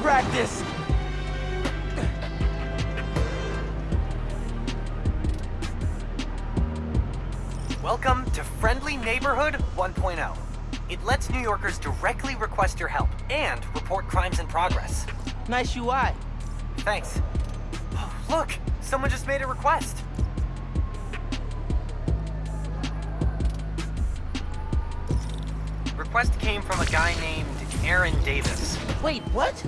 practice! Welcome to Friendly Neighborhood 1.0. It lets New Yorkers directly request your help and report crimes in progress. Nice UI. Thanks. Oh, look, someone just made a request. Request came from a guy named Aaron Davis. Wait, what?